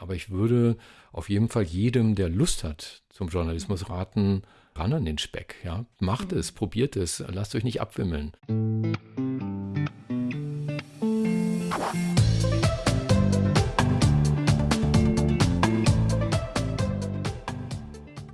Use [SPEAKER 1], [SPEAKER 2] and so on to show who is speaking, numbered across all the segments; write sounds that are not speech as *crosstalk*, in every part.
[SPEAKER 1] Aber ich würde auf jeden Fall jedem, der Lust hat zum Journalismus raten, ran an den Speck. Ja? Macht es, probiert es, lasst euch nicht abwimmeln.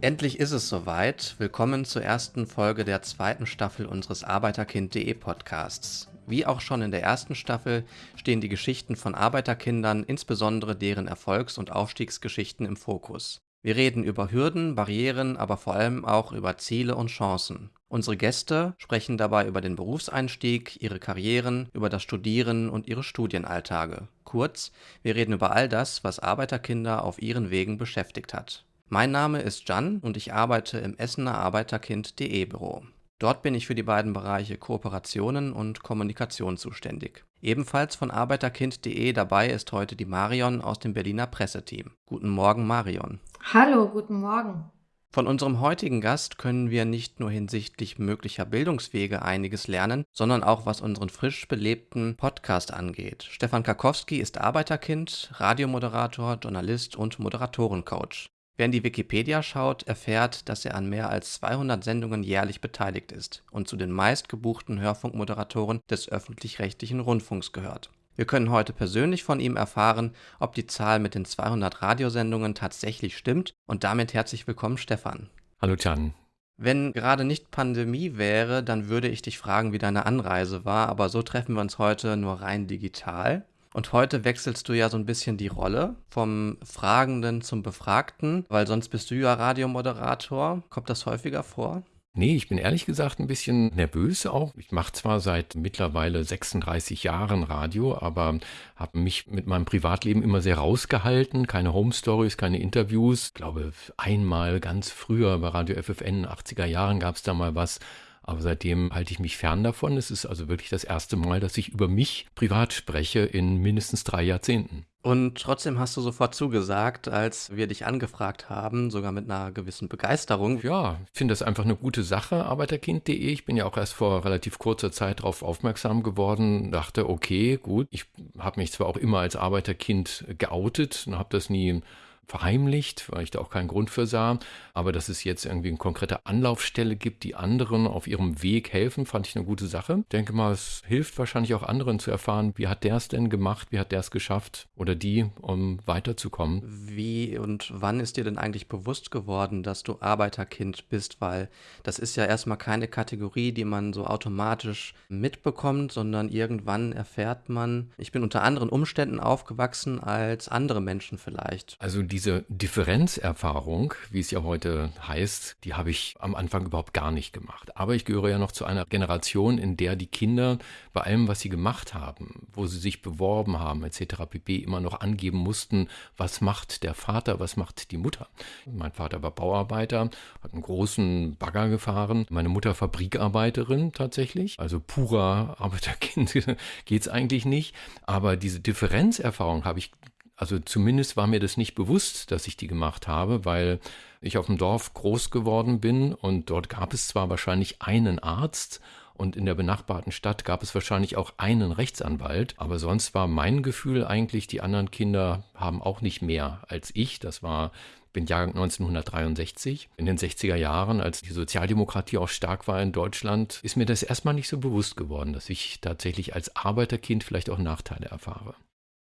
[SPEAKER 2] Endlich ist es soweit. Willkommen zur ersten Folge der zweiten Staffel unseres Arbeiterkind.de Podcasts. Wie auch schon in der ersten Staffel stehen die Geschichten von Arbeiterkindern, insbesondere deren Erfolgs- und Aufstiegsgeschichten im Fokus. Wir reden über Hürden, Barrieren, aber vor allem auch über Ziele und Chancen. Unsere Gäste sprechen dabei über den Berufseinstieg, ihre Karrieren, über das Studieren und ihre Studienalltage. Kurz, wir reden über all das, was Arbeiterkinder auf ihren Wegen beschäftigt hat. Mein Name ist Jan und ich arbeite im Essener Arbeiterkind.de Büro. Dort bin ich für die beiden Bereiche Kooperationen und Kommunikation zuständig. Ebenfalls von Arbeiterkind.de dabei ist heute die Marion aus dem Berliner Presseteam. Guten Morgen, Marion.
[SPEAKER 3] Hallo, guten Morgen.
[SPEAKER 2] Von unserem heutigen Gast können wir nicht nur hinsichtlich möglicher Bildungswege einiges lernen, sondern auch was unseren frisch belebten Podcast angeht. Stefan Karkowski ist Arbeiterkind, Radiomoderator, Journalist und Moderatorencoach. Wer in die Wikipedia schaut, erfährt, dass er an mehr als 200 Sendungen jährlich beteiligt ist und zu den meistgebuchten Hörfunkmoderatoren des öffentlich-rechtlichen Rundfunks gehört. Wir können heute persönlich von ihm erfahren, ob die Zahl mit den 200 Radiosendungen tatsächlich stimmt und damit herzlich willkommen Stefan.
[SPEAKER 1] Hallo Can.
[SPEAKER 2] Wenn gerade nicht Pandemie wäre, dann würde ich dich fragen, wie deine Anreise war, aber so treffen wir uns heute nur rein digital. Und heute wechselst du ja so ein bisschen die Rolle vom Fragenden zum Befragten, weil sonst bist du ja Radiomoderator. Kommt das häufiger vor?
[SPEAKER 1] Nee, ich bin ehrlich gesagt ein bisschen nervös auch. Ich mache zwar seit mittlerweile 36 Jahren Radio, aber habe mich mit meinem Privatleben immer sehr rausgehalten. Keine Home Stories, keine Interviews. Ich glaube, einmal ganz früher bei Radio FFN, 80er Jahren gab es da mal was. Aber seitdem halte ich mich fern davon. Es ist also wirklich das erste Mal, dass ich über mich privat spreche in mindestens drei Jahrzehnten.
[SPEAKER 2] Und trotzdem hast du sofort zugesagt, als wir dich angefragt haben, sogar mit einer gewissen Begeisterung.
[SPEAKER 1] Ja, ich finde das einfach eine gute Sache, arbeiterkind.de. Ich bin ja auch erst vor relativ kurzer Zeit darauf aufmerksam geworden, dachte, okay, gut, ich habe mich zwar auch immer als Arbeiterkind geoutet und habe das nie verheimlicht, weil ich da auch keinen Grund für sah. Aber dass es jetzt irgendwie eine konkrete Anlaufstelle gibt, die anderen auf ihrem Weg helfen, fand ich eine gute Sache. Ich denke mal, es hilft wahrscheinlich auch anderen zu erfahren, wie hat der es denn gemacht, wie hat der es geschafft oder die, um weiterzukommen.
[SPEAKER 2] Wie und wann ist dir denn eigentlich bewusst geworden, dass du Arbeiterkind bist? Weil das ist ja erstmal keine Kategorie, die man so automatisch mitbekommt, sondern irgendwann erfährt man, ich bin unter anderen Umständen aufgewachsen als andere Menschen vielleicht.
[SPEAKER 1] Also die diese Differenzerfahrung, wie es ja heute heißt, die habe ich am Anfang überhaupt gar nicht gemacht. Aber ich gehöre ja noch zu einer Generation, in der die Kinder bei allem, was sie gemacht haben, wo sie sich beworben haben, etc. pp. immer noch angeben mussten, was macht der Vater, was macht die Mutter. Mein Vater war Bauarbeiter, hat einen großen Bagger gefahren. Meine Mutter Fabrikarbeiterin tatsächlich. Also purer Arbeiterkind *laughs* geht es eigentlich nicht. Aber diese Differenzerfahrung habe ich also zumindest war mir das nicht bewusst, dass ich die gemacht habe, weil ich auf dem Dorf groß geworden bin und dort gab es zwar wahrscheinlich einen Arzt und in der benachbarten Stadt gab es wahrscheinlich auch einen Rechtsanwalt, aber sonst war mein Gefühl eigentlich, die anderen Kinder haben auch nicht mehr als ich. Das war bin Jahrgang 1963. In den 60er Jahren, als die Sozialdemokratie auch stark war in Deutschland, ist mir das erstmal nicht so bewusst geworden, dass ich tatsächlich als Arbeiterkind vielleicht auch Nachteile erfahre.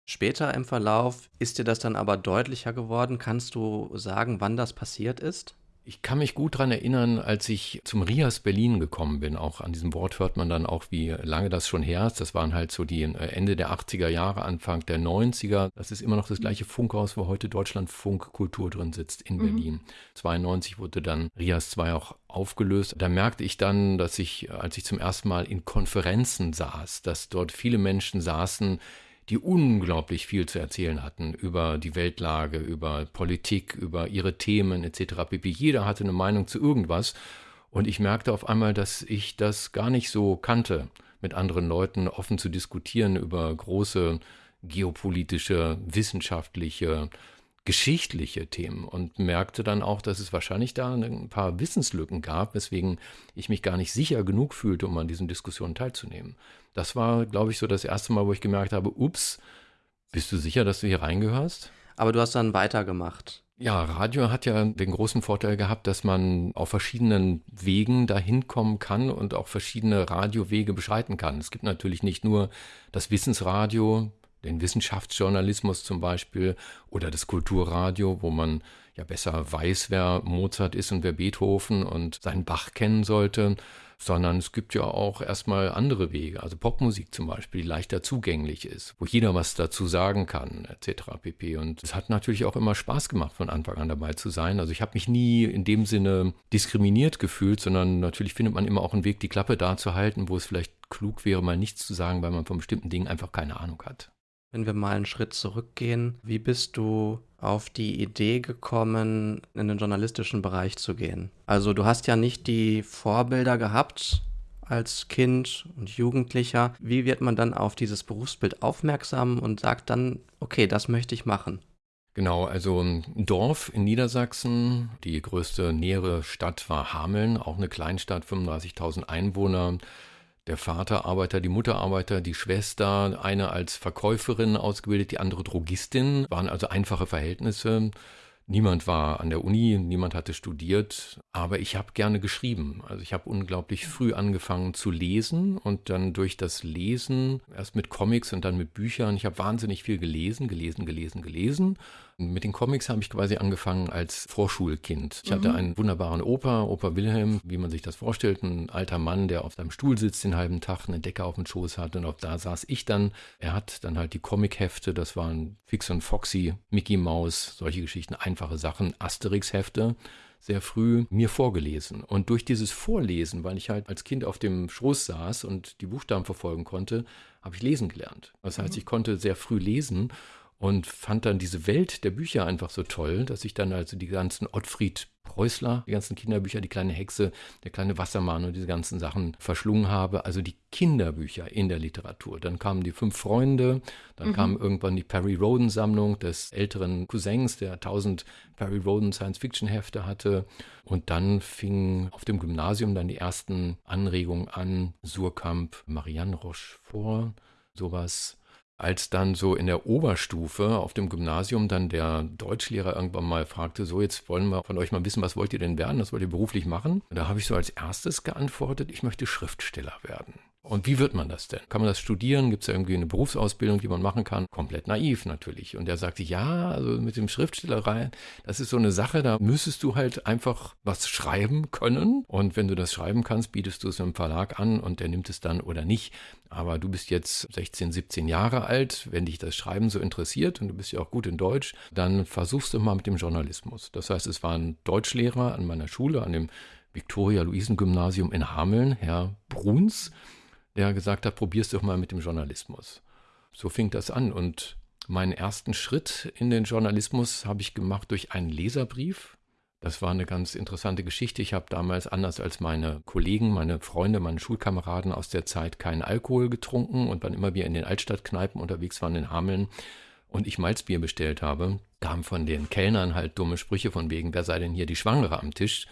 [SPEAKER 2] Später im Verlauf ist dir das dann aber deutlicher geworden. Kannst du sagen, wann das passiert ist?
[SPEAKER 1] Ich kann mich gut daran erinnern, als ich zum Rias Berlin gekommen bin. Auch an diesem Wort hört man dann auch, wie lange das schon her ist. Das waren halt so die äh, Ende der 80er Jahre, Anfang der 90er. Das ist immer noch das gleiche Funkhaus, wo heute Deutschlandfunk Kultur drin sitzt in mhm. Berlin. 92 wurde dann Rias 2 auch aufgelöst. Da merkte ich dann, dass ich, als ich zum ersten Mal in Konferenzen saß, dass dort viele Menschen saßen, die unglaublich viel zu erzählen hatten über die Weltlage, über Politik, über ihre Themen etc. pp. Jeder hatte eine Meinung zu irgendwas und ich merkte auf einmal, dass ich das gar nicht so kannte, mit anderen Leuten offen zu diskutieren über große geopolitische, wissenschaftliche, geschichtliche Themen und merkte dann auch, dass es wahrscheinlich da ein paar Wissenslücken gab, weswegen ich mich gar nicht sicher genug fühlte, um an diesen Diskussionen teilzunehmen. Das war, glaube ich, so das erste Mal, wo ich gemerkt habe, ups, bist du sicher, dass du hier reingehörst?
[SPEAKER 2] Aber du hast dann weitergemacht.
[SPEAKER 1] Ja, Radio hat ja den großen Vorteil gehabt, dass man auf verschiedenen Wegen dahin kommen kann und auch verschiedene Radiowege beschreiten kann. Es gibt natürlich nicht nur das Wissensradio, den Wissenschaftsjournalismus zum Beispiel oder das Kulturradio, wo man ja besser weiß, wer Mozart ist und wer Beethoven und seinen Bach kennen sollte, sondern es gibt ja auch erstmal andere Wege, also Popmusik zum Beispiel, die leichter zugänglich ist, wo jeder was dazu sagen kann, etc. pp. Und es hat natürlich auch immer Spaß gemacht, von Anfang an dabei zu sein. Also ich habe mich nie in dem Sinne diskriminiert gefühlt, sondern natürlich findet man immer auch einen Weg, die Klappe da zu halten, wo es vielleicht klug wäre, mal nichts zu sagen, weil man von bestimmten Dingen einfach keine Ahnung hat.
[SPEAKER 2] Wenn wir mal einen Schritt zurückgehen, wie bist du auf die Idee gekommen, in den journalistischen Bereich zu gehen? Also du hast ja nicht die Vorbilder gehabt als Kind und Jugendlicher. Wie wird man dann auf dieses Berufsbild aufmerksam und sagt dann, okay, das möchte ich machen?
[SPEAKER 1] Genau, also ein Dorf in Niedersachsen, die größte nähere Stadt war Hameln, auch eine Kleinstadt, 35.000 Einwohner. Der Vater Arbeiter, die Mutter Arbeiter, die Schwester, eine als Verkäuferin ausgebildet, die andere Drogistin, waren also einfache Verhältnisse. Niemand war an der Uni, niemand hatte studiert, aber ich habe gerne geschrieben. Also ich habe unglaublich früh angefangen zu lesen und dann durch das Lesen, erst mit Comics und dann mit Büchern, ich habe wahnsinnig viel gelesen, gelesen, gelesen, gelesen mit den Comics habe ich quasi angefangen als Vorschulkind. Ich mhm. hatte einen wunderbaren Opa, Opa Wilhelm, wie man sich das vorstellt, ein alter Mann, der auf seinem Stuhl sitzt den halben Tag, eine Decke auf dem Schoß hat und auch da saß ich dann. Er hat dann halt die Comichefte, das waren Fix und Foxy, Mickey Mouse, solche Geschichten, einfache Sachen, Asterix-Hefte sehr früh mir vorgelesen. Und durch dieses Vorlesen, weil ich halt als Kind auf dem Schoß saß und die Buchstaben verfolgen konnte, habe ich lesen gelernt. Das heißt, mhm. ich konnte sehr früh lesen und fand dann diese Welt der Bücher einfach so toll, dass ich dann also die ganzen Ottfried Preußler, die ganzen Kinderbücher, die kleine Hexe, der kleine Wassermann und diese ganzen Sachen verschlungen habe. Also die Kinderbücher in der Literatur. Dann kamen die fünf Freunde, dann mhm. kam irgendwann die Perry Roden Sammlung des älteren Cousins, der tausend Perry Roden Science Fiction Hefte hatte. Und dann fingen auf dem Gymnasium dann die ersten Anregungen an. Surkamp, Marianne Rochefort, sowas als dann so in der Oberstufe auf dem Gymnasium dann der Deutschlehrer irgendwann mal fragte, so jetzt wollen wir von euch mal wissen, was wollt ihr denn werden, was wollt ihr beruflich machen? Da habe ich so als erstes geantwortet, ich möchte Schriftsteller werden. Und wie wird man das denn? Kann man das studieren? Gibt es da irgendwie eine Berufsausbildung, die man machen kann? Komplett naiv natürlich. Und er sagte, ja, also mit dem Schriftstellerei, das ist so eine Sache, da müsstest du halt einfach was schreiben können. Und wenn du das schreiben kannst, bietest du es einem Verlag an und der nimmt es dann oder nicht. Aber du bist jetzt 16, 17 Jahre alt, wenn dich das Schreiben so interessiert und du bist ja auch gut in Deutsch, dann versuchst du mal mit dem Journalismus. Das heißt, es war ein Deutschlehrer an meiner Schule, an dem Viktoria-Luisen-Gymnasium in Hameln, Herr Bruns der gesagt hat, probier's doch mal mit dem Journalismus. So fing das an und meinen ersten Schritt in den Journalismus habe ich gemacht durch einen Leserbrief. Das war eine ganz interessante Geschichte. Ich habe damals anders als meine Kollegen, meine Freunde, meine Schulkameraden aus der Zeit keinen Alkohol getrunken und wann immer wir in den Altstadtkneipen unterwegs waren in Hameln und ich Malzbier bestellt habe, kamen von den Kellnern halt dumme Sprüche von wegen, wer sei denn hier die Schwangere am Tisch?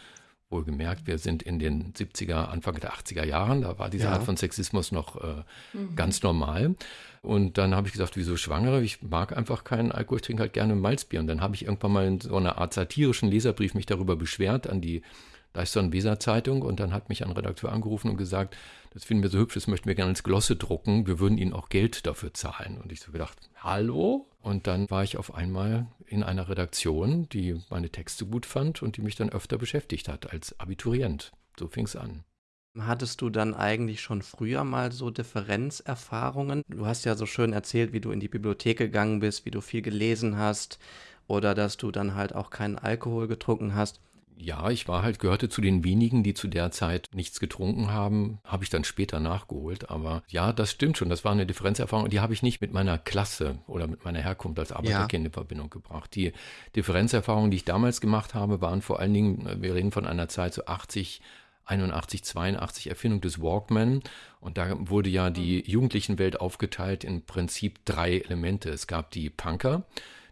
[SPEAKER 1] Wohlgemerkt, wir sind in den 70er, Anfang der 80er Jahren, da war diese ja. Art von Sexismus noch äh, mhm. ganz normal. Und dann habe ich gesagt, wieso Schwangere? Ich mag einfach keinen Alkohol, ich trinke halt gerne Malzbier. Und dann habe ich irgendwann mal in so einer Art satirischen Leserbrief mich darüber beschwert an die Deichstern-Weser-Zeitung und dann hat mich ein Redakteur angerufen und gesagt, das finden wir so hübsch, das möchten wir gerne als Glosse drucken, wir würden Ihnen auch Geld dafür zahlen. Und ich so gedacht, hallo? Und dann war ich auf einmal in einer Redaktion, die meine Texte gut fand und die mich dann öfter beschäftigt hat als Abiturient. So fing es an.
[SPEAKER 2] Hattest du dann eigentlich schon früher mal so Differenzerfahrungen? Du hast ja so schön erzählt, wie du in die Bibliothek gegangen bist, wie du viel gelesen hast oder dass du dann halt auch keinen Alkohol getrunken hast.
[SPEAKER 1] Ja, ich war halt, gehörte zu den wenigen, die zu der Zeit nichts getrunken haben. Habe ich dann später nachgeholt. Aber ja, das stimmt schon. Das war eine Differenzerfahrung. Die habe ich nicht mit meiner Klasse oder mit meiner Herkunft als Arbeiterkind ja. in Verbindung gebracht. Die Differenzerfahrungen, die ich damals gemacht habe, waren vor allen Dingen, wir reden von einer Zeit so 80, 81, 82 Erfindung des Walkman. Und da wurde ja die Jugendlichenwelt aufgeteilt in Prinzip drei Elemente. Es gab die Punker,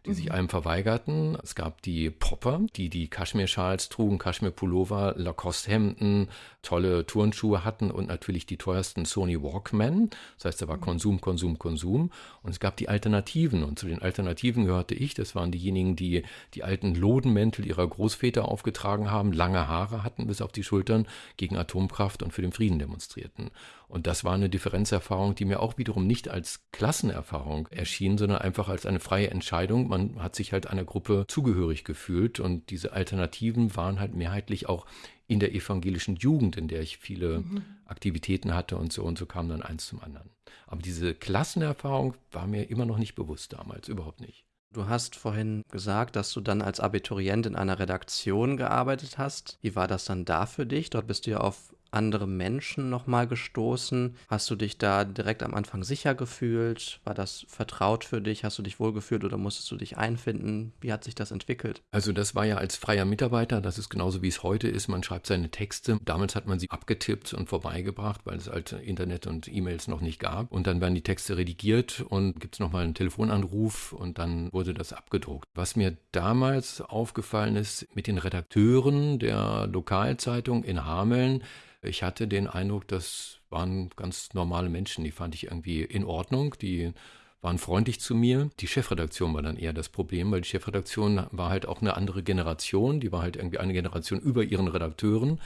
[SPEAKER 1] die sich mhm. einem verweigerten. Es gab die Popper, die die Kaschmir-Schals trugen, Kaschmir-Pullover, Lacoste-Hemden, tolle Turnschuhe hatten und natürlich die teuersten Sony Walkman. Das heißt, da war mhm. Konsum, Konsum, Konsum. Und es gab die Alternativen. Und zu den Alternativen gehörte ich. Das waren diejenigen, die die alten Lodenmäntel ihrer Großväter aufgetragen haben, lange Haare hatten bis auf die Schultern, gegen Atomkraft und für den Frieden demonstrierten. Und das war eine Differenzerfahrung, die mir auch wiederum nicht als Klassenerfahrung erschien, sondern einfach als eine freie Entscheidung. Man hat sich halt einer Gruppe zugehörig gefühlt und diese Alternativen waren halt mehrheitlich auch in der evangelischen Jugend, in der ich viele mhm. Aktivitäten hatte und so und so kam dann eins zum anderen. Aber diese Klassenerfahrung war mir immer noch nicht bewusst damals, überhaupt nicht.
[SPEAKER 2] Du hast vorhin gesagt, dass du dann als Abiturient in einer Redaktion gearbeitet hast. Wie war das dann da für dich? Dort bist du ja auf andere Menschen nochmal gestoßen? Hast du dich da direkt am Anfang sicher gefühlt? War das vertraut für dich? Hast du dich wohlgefühlt oder musstest du dich einfinden? Wie hat sich das entwickelt?
[SPEAKER 1] Also das war ja als freier Mitarbeiter, das ist genauso wie es heute ist. Man schreibt seine Texte. Damals hat man sie abgetippt und vorbeigebracht, weil es halt Internet und E-Mails noch nicht gab. Und dann werden die Texte redigiert und gibt es nochmal einen Telefonanruf und dann wurde das abgedruckt. Was mir damals aufgefallen ist mit den Redakteuren der Lokalzeitung in Hameln, ich hatte den Eindruck, das waren ganz normale Menschen, die fand ich irgendwie in Ordnung, die waren freundlich zu mir. Die Chefredaktion war dann eher das Problem, weil die Chefredaktion war halt auch eine andere Generation, die war halt irgendwie eine Generation über ihren Redakteuren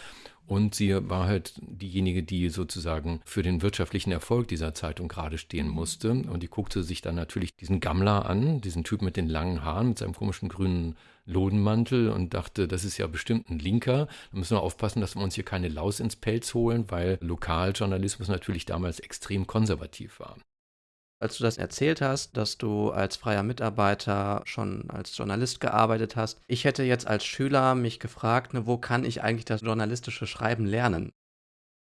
[SPEAKER 1] und sie war halt diejenige, die sozusagen für den wirtschaftlichen Erfolg dieser Zeitung gerade stehen musste. Und die guckte sich dann natürlich diesen Gammler an, diesen Typ mit den langen Haaren, mit seinem komischen grünen Lodenmantel und dachte, das ist ja bestimmt ein Linker. Da müssen wir aufpassen, dass wir uns hier keine Laus ins Pelz holen, weil Lokaljournalismus natürlich damals extrem konservativ war.
[SPEAKER 2] Als du das erzählt hast, dass du als freier Mitarbeiter schon als Journalist gearbeitet hast, ich hätte jetzt als Schüler mich gefragt, ne, wo kann ich eigentlich das journalistische Schreiben lernen?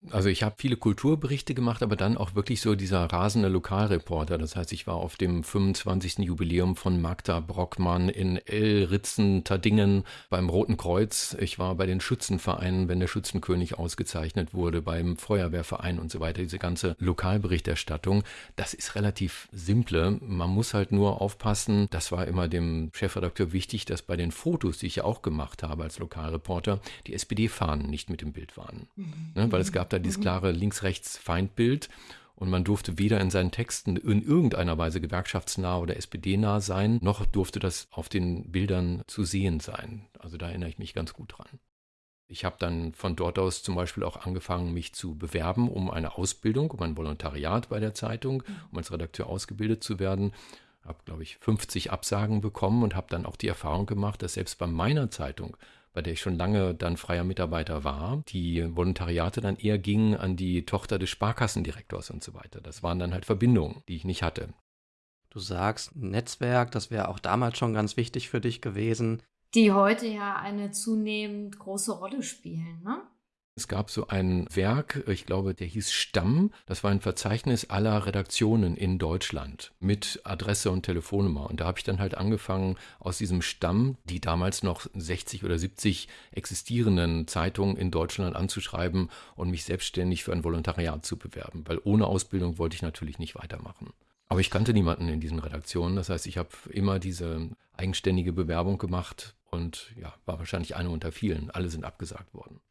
[SPEAKER 1] Also ich habe viele Kulturberichte gemacht, aber dann auch wirklich so dieser rasende Lokalreporter. Das heißt, ich war auf dem 25. Jubiläum von Magda Brockmann in Elritzen, Tadingen beim Roten Kreuz. Ich war bei den Schützenvereinen, wenn der Schützenkönig ausgezeichnet wurde, beim Feuerwehrverein und so weiter. Diese ganze Lokalberichterstattung, das ist relativ simple. Man muss halt nur aufpassen. Das war immer dem Chefredakteur wichtig, dass bei den Fotos, die ich ja auch gemacht habe als Lokalreporter, die SPD-Fahnen nicht mit dem Bild waren. Mhm. Ne, weil es gab da dieses mhm. klare Links-Rechts-Feindbild. Und man durfte weder in seinen Texten in irgendeiner Weise gewerkschaftsnah oder SPD-nah sein, noch durfte das auf den Bildern zu sehen sein. Also da erinnere ich mich ganz gut dran. Ich habe dann von dort aus zum Beispiel auch angefangen, mich zu bewerben um eine Ausbildung, um ein Volontariat bei der Zeitung, um als Redakteur ausgebildet zu werden. Habe, glaube ich, 50 Absagen bekommen und habe dann auch die Erfahrung gemacht, dass selbst bei meiner Zeitung bei der ich schon lange dann freier Mitarbeiter war, die Volontariate dann eher gingen an die Tochter des Sparkassendirektors und so weiter. Das waren dann halt Verbindungen, die ich nicht hatte.
[SPEAKER 2] Du sagst Netzwerk, das wäre auch damals schon ganz wichtig für dich gewesen.
[SPEAKER 3] Die heute ja eine zunehmend große Rolle spielen, ne?
[SPEAKER 1] Es gab so ein Werk, ich glaube, der hieß Stamm. Das war ein Verzeichnis aller Redaktionen in Deutschland mit Adresse und Telefonnummer. Und da habe ich dann halt angefangen, aus diesem Stamm die damals noch 60 oder 70 existierenden Zeitungen in Deutschland anzuschreiben und mich selbstständig für ein Volontariat zu bewerben. Weil ohne Ausbildung wollte ich natürlich nicht weitermachen. Aber ich kannte niemanden in diesen Redaktionen. Das heißt, ich habe immer diese eigenständige Bewerbung gemacht und ja, war wahrscheinlich eine unter vielen. Alle sind abgesagt worden.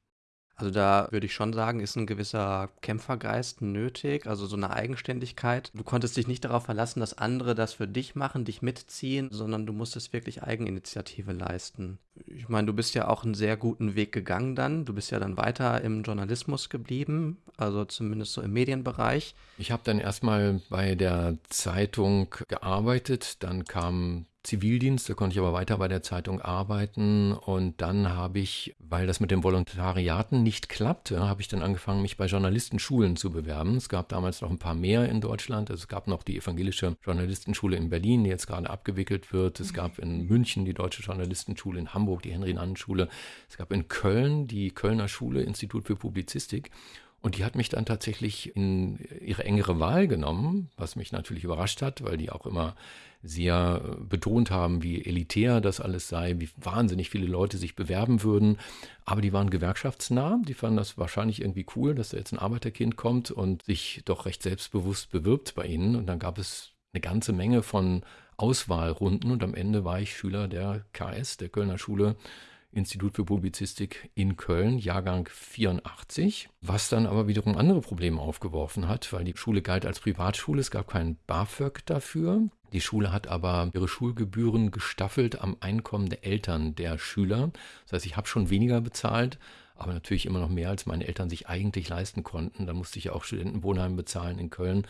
[SPEAKER 2] Also da würde ich schon sagen, ist ein gewisser Kämpfergeist nötig, also so eine Eigenständigkeit. Du konntest dich nicht darauf verlassen, dass andere das für dich machen, dich mitziehen, sondern du musstest wirklich Eigeninitiative leisten. Ich meine, du bist ja auch einen sehr guten Weg gegangen dann. Du bist ja dann weiter im Journalismus geblieben, also zumindest so im Medienbereich.
[SPEAKER 1] Ich habe dann erstmal bei der Zeitung gearbeitet, dann kam Zivildienst, da konnte ich aber weiter bei der Zeitung arbeiten und dann habe ich, weil das mit den Volontariaten nicht klappte, habe ich dann angefangen, mich bei Journalistenschulen zu bewerben. Es gab damals noch ein paar mehr in Deutschland. Also es gab noch die evangelische Journalistenschule in Berlin, die jetzt gerade abgewickelt wird. Es gab in München die deutsche Journalistenschule, in Hamburg die Henry-Nannen-Schule. Es gab in Köln die Kölner Schule, Institut für Publizistik. Und die hat mich dann tatsächlich in ihre engere Wahl genommen, was mich natürlich überrascht hat, weil die auch immer sehr betont haben, wie elitär das alles sei, wie wahnsinnig viele Leute sich bewerben würden. Aber die waren gewerkschaftsnah, die fanden das wahrscheinlich irgendwie cool, dass da jetzt ein Arbeiterkind kommt und sich doch recht selbstbewusst bewirbt bei ihnen. Und dann gab es eine ganze Menge von Auswahlrunden und am Ende war ich Schüler der KS, der Kölner Schule Institut für Publizistik in Köln, Jahrgang 84, was dann aber wiederum andere Probleme aufgeworfen hat, weil die Schule galt als Privatschule, es gab keinen BAföG dafür. Die Schule hat aber ihre Schulgebühren gestaffelt am Einkommen der Eltern der Schüler. Das heißt, ich habe schon weniger bezahlt, aber natürlich immer noch mehr, als meine Eltern sich eigentlich leisten konnten. Da musste ich ja auch Studentenwohnheim bezahlen in Köln.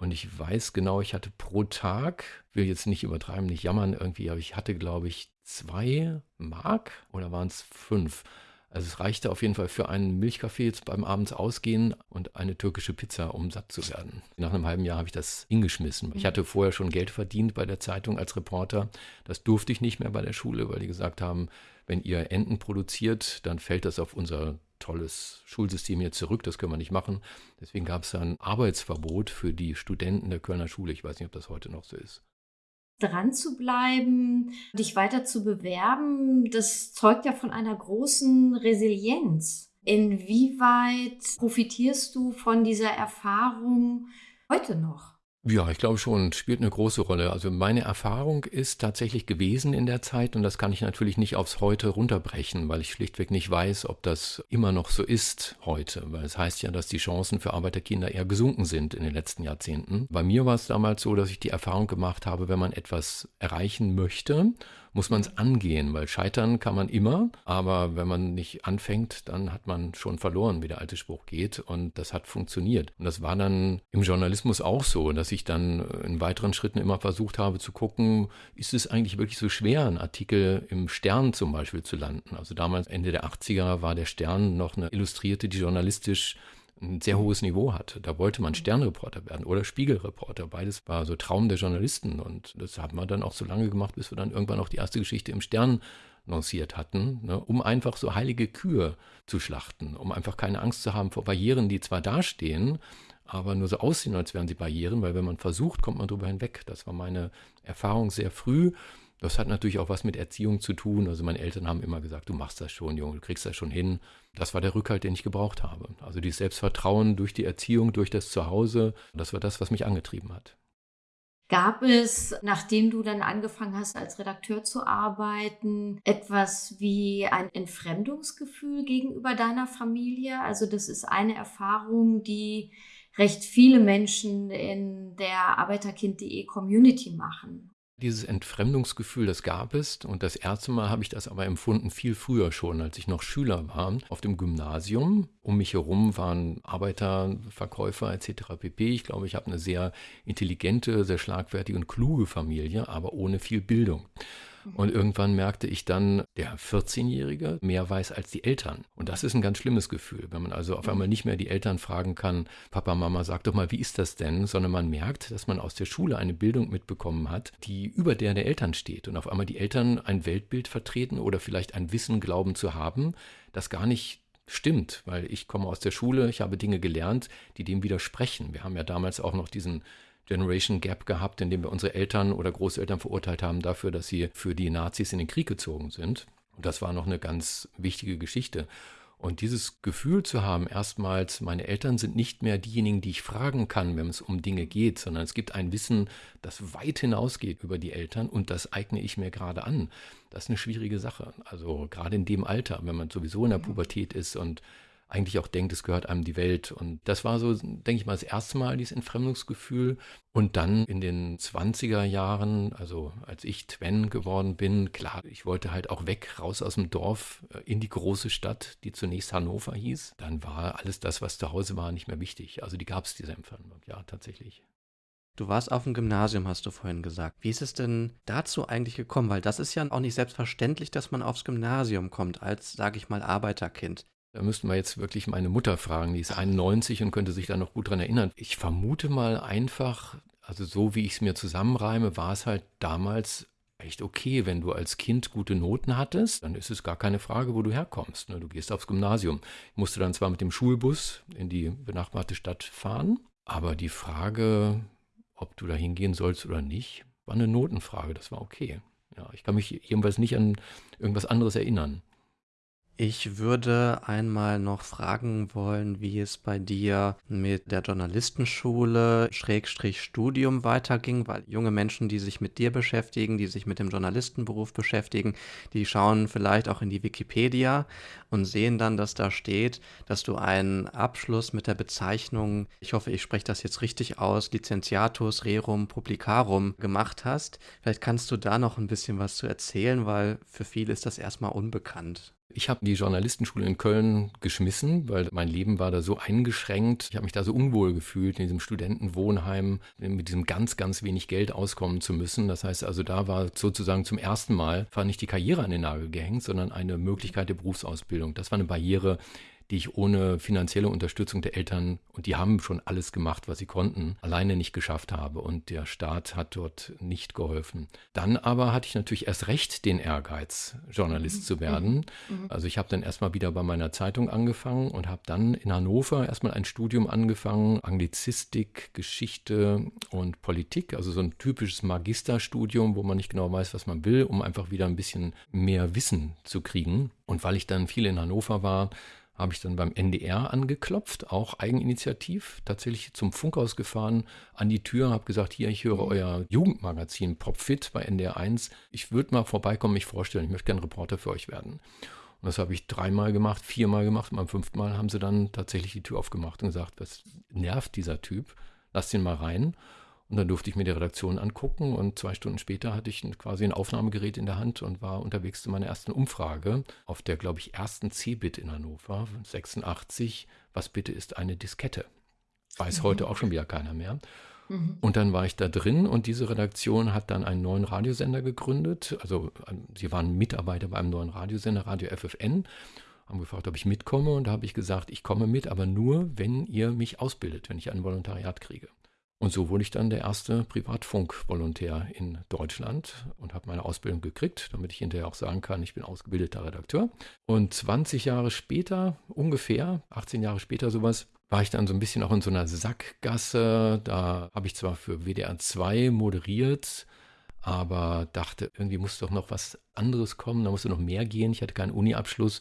[SPEAKER 1] Und ich weiß genau, ich hatte pro Tag, will jetzt nicht übertreiben, nicht jammern irgendwie, aber ich hatte, glaube ich, zwei Mark oder waren es fünf? Also es reichte auf jeden Fall für einen Milchkaffee jetzt beim Abends ausgehen und eine türkische Pizza, um satt zu werden. Nach einem halben Jahr habe ich das hingeschmissen. Ich hatte vorher schon Geld verdient bei der Zeitung als Reporter. Das durfte ich nicht mehr bei der Schule, weil die gesagt haben, wenn ihr Enten produziert, dann fällt das auf unser tolles Schulsystem hier zurück. Das können wir nicht machen. Deswegen gab es ein Arbeitsverbot für die Studenten der Kölner Schule. Ich weiß nicht, ob das heute noch so ist
[SPEAKER 3] dran zu bleiben, dich weiter zu bewerben, das zeugt ja von einer großen Resilienz. Inwieweit profitierst du von dieser Erfahrung heute noch?
[SPEAKER 1] Ja, ich glaube schon, spielt eine große Rolle. Also meine Erfahrung ist tatsächlich gewesen in der Zeit und das kann ich natürlich nicht aufs Heute runterbrechen, weil ich schlichtweg nicht weiß, ob das immer noch so ist heute. Weil es heißt ja, dass die Chancen für Arbeiterkinder eher gesunken sind in den letzten Jahrzehnten. Bei mir war es damals so, dass ich die Erfahrung gemacht habe, wenn man etwas erreichen möchte muss man es angehen, weil scheitern kann man immer, aber wenn man nicht anfängt, dann hat man schon verloren, wie der alte Spruch geht und das hat funktioniert. Und das war dann im Journalismus auch so, dass ich dann in weiteren Schritten immer versucht habe zu gucken, ist es eigentlich wirklich so schwer, einen Artikel im Stern zum Beispiel zu landen. Also damals Ende der 80er war der Stern noch eine Illustrierte, die journalistisch ein sehr hohes Niveau hatte. Da wollte man Sternreporter werden oder Spiegelreporter. Beides war so Traum der Journalisten. Und das haben wir dann auch so lange gemacht, bis wir dann irgendwann auch die erste Geschichte im Stern lanciert hatten, ne, um einfach so heilige Kühe zu schlachten, um einfach keine Angst zu haben vor Barrieren, die zwar dastehen, aber nur so aussehen, als wären sie Barrieren, weil wenn man versucht, kommt man drüber hinweg. Das war meine Erfahrung sehr früh. Das hat natürlich auch was mit Erziehung zu tun. Also meine Eltern haben immer gesagt, du machst das schon, Junge, du kriegst das schon hin. Das war der Rückhalt, den ich gebraucht habe. Also dieses Selbstvertrauen durch die Erziehung, durch das Zuhause, das war das, was mich angetrieben hat.
[SPEAKER 3] Gab es, nachdem du dann angefangen hast, als Redakteur zu arbeiten, etwas wie ein Entfremdungsgefühl gegenüber deiner Familie? Also das ist eine Erfahrung, die recht viele Menschen in der Arbeiterkind.de Community machen.
[SPEAKER 1] Dieses Entfremdungsgefühl, das gab es. Und das erste Mal habe ich das aber empfunden viel früher schon, als ich noch Schüler war, auf dem Gymnasium. Um mich herum waren Arbeiter, Verkäufer etc. pp. Ich glaube, ich habe eine sehr intelligente, sehr schlagfertige und kluge Familie, aber ohne viel Bildung. Und irgendwann merkte ich dann, der 14-Jährige mehr weiß als die Eltern. Und das ist ein ganz schlimmes Gefühl, wenn man also auf einmal nicht mehr die Eltern fragen kann, Papa, Mama, sag doch mal, wie ist das denn? Sondern man merkt, dass man aus der Schule eine Bildung mitbekommen hat, die über der der Eltern steht. Und auf einmal die Eltern ein Weltbild vertreten oder vielleicht ein Wissen glauben zu haben, das gar nicht stimmt, weil ich komme aus der Schule, ich habe Dinge gelernt, die dem widersprechen. Wir haben ja damals auch noch diesen Generation Gap gehabt, in dem wir unsere Eltern oder Großeltern verurteilt haben dafür, dass sie für die Nazis in den Krieg gezogen sind. Und das war noch eine ganz wichtige Geschichte. Und dieses Gefühl zu haben, erstmals, meine Eltern sind nicht mehr diejenigen, die ich fragen kann, wenn es um Dinge geht, sondern es gibt ein Wissen, das weit hinausgeht über die Eltern und das eigne ich mir gerade an. Das ist eine schwierige Sache. Also gerade in dem Alter, wenn man sowieso in der Pubertät ist und eigentlich auch denkt, es gehört einem die Welt. Und das war so, denke ich mal, das erste Mal dieses Entfremdungsgefühl. Und dann in den 20er Jahren, also als ich Twen geworden bin, klar, ich wollte halt auch weg, raus aus dem Dorf äh, in die große Stadt, die zunächst Hannover hieß. Dann war alles das, was zu Hause war, nicht mehr wichtig. Also die gab es, diese Entfremdung, ja, tatsächlich.
[SPEAKER 2] Du warst auf dem Gymnasium, hast du vorhin gesagt. Wie ist es denn dazu eigentlich gekommen? Weil das ist ja auch nicht selbstverständlich, dass man aufs Gymnasium kommt, als, sage ich mal, Arbeiterkind.
[SPEAKER 1] Da müssten wir jetzt wirklich meine Mutter fragen, die ist 91 und könnte sich da noch gut dran erinnern. Ich vermute mal einfach, also so wie ich es mir zusammenreime, war es halt damals echt okay, wenn du als Kind gute Noten hattest, dann ist es gar keine Frage, wo du herkommst. Ne? Du gehst aufs Gymnasium. Ich musste dann zwar mit dem Schulbus in die benachbarte Stadt fahren, aber die Frage, ob du da hingehen sollst oder nicht, war eine Notenfrage. Das war okay. Ja, ich kann mich jedenfalls nicht an irgendwas anderes erinnern.
[SPEAKER 2] Ich würde einmal noch fragen wollen, wie es bei dir mit der Journalistenschule Schrägstrich Studium weiterging, weil junge Menschen, die sich mit dir beschäftigen, die sich mit dem Journalistenberuf beschäftigen, die schauen vielleicht auch in die Wikipedia und sehen dann, dass da steht, dass du einen Abschluss mit der Bezeichnung, ich hoffe, ich spreche das jetzt richtig aus, Licentiatus Rerum Publicarum gemacht hast. Vielleicht kannst du da noch ein bisschen was zu erzählen, weil für viele ist das erstmal unbekannt.
[SPEAKER 1] Ich habe die Journalistenschule in Köln geschmissen, weil mein Leben war da so eingeschränkt. Ich habe mich da so unwohl gefühlt, in diesem Studentenwohnheim mit diesem ganz, ganz wenig Geld auskommen zu müssen. Das heißt also, da war sozusagen zum ersten Mal, war nicht die Karriere an den Nagel gehängt, sondern eine Möglichkeit der Berufsausbildung. Das war eine Barriere, die ich ohne finanzielle Unterstützung der Eltern, und die haben schon alles gemacht, was sie konnten, alleine nicht geschafft habe. Und der Staat hat dort nicht geholfen. Dann aber hatte ich natürlich erst recht den Ehrgeiz, Journalist mhm. zu werden. Mhm. mhm. Also ich habe dann erstmal wieder bei meiner Zeitung angefangen und habe dann in Hannover erstmal ein Studium angefangen, Anglizistik, Geschichte und Politik, also so ein typisches Magisterstudium, wo man nicht genau weiß, was man will, um einfach wieder ein bisschen mehr Wissen zu kriegen. Und weil ich dann viel in Hannover war, habe ich dann beim NDR angeklopft, auch eigeninitiativ, tatsächlich zum Funkhaus gefahren, an die Tür, habe gesagt, hier, ich höre mhm. euer Jugendmagazin Popfit bei NDR 1. Ich würde mal vorbeikommen, mich vorstellen, ich möchte gerne Reporter für euch werden. Und das habe ich dreimal gemacht, viermal gemacht. Und beim fünften Mal haben sie dann tatsächlich die Tür aufgemacht und gesagt, was nervt dieser Typ? Lass den mal rein. Und dann durfte ich mir die Redaktion angucken und zwei Stunden später hatte ich quasi ein Aufnahmegerät in der Hand und war unterwegs zu meiner ersten Umfrage auf der, glaube ich, ersten C-Bit in Hannover, 86. Was bitte ist eine Diskette? Weiß mhm. heute auch schon wieder keiner mehr. Mhm. Und dann war ich da drin und diese Redaktion hat dann einen neuen Radiosender gegründet. Also ähm, sie waren Mitarbeiter bei einem neuen Radiosender, Radio FFN haben gefragt, ob ich mitkomme und da habe ich gesagt, ich komme mit, aber nur, wenn ihr mich ausbildet, wenn ich ein Volontariat kriege. Und so wurde ich dann der erste Privatfunk-Volontär in Deutschland und habe meine Ausbildung gekriegt, damit ich hinterher auch sagen kann, ich bin ausgebildeter Redakteur. Und 20 Jahre später, ungefähr, 18 Jahre später sowas, war ich dann so ein bisschen auch in so einer Sackgasse. Da habe ich zwar für WDR 2 moderiert, aber dachte, irgendwie muss doch noch was anderes kommen, da musste noch mehr gehen. Ich hatte keinen Uni-Abschluss